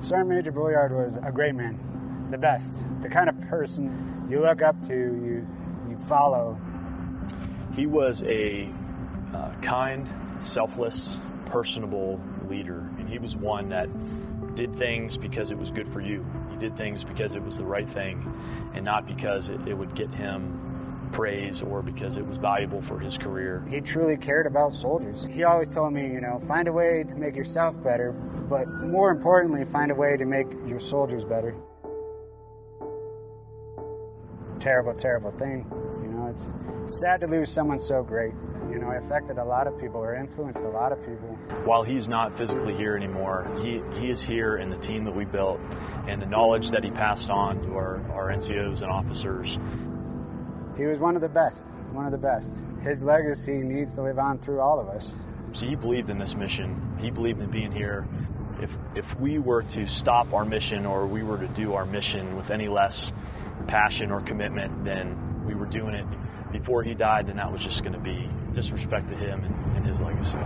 Sergeant Major Bouillard was a great man, the best, the kind of person you look up to, you you follow. He was a uh, kind, selfless, personable leader, and he was one that did things because it was good for you. He did things because it was the right thing, and not because it, it would get him praise or because it was valuable for his career. He truly cared about soldiers. He always told me, you know, find a way to make yourself better, but more importantly, find a way to make your soldiers better. Terrible, terrible thing. You know, it's sad to lose someone so great. You know, it affected a lot of people or influenced a lot of people. While he's not physically here anymore, he, he is here in the team that we built and the knowledge that he passed on to our, our NCOs and officers. He was one of the best, one of the best. His legacy needs to live on through all of us. So he believed in this mission. He believed in being here. If, if we were to stop our mission or we were to do our mission with any less passion or commitment than we were doing it before he died, then that was just going to be disrespect to him and, and his legacy.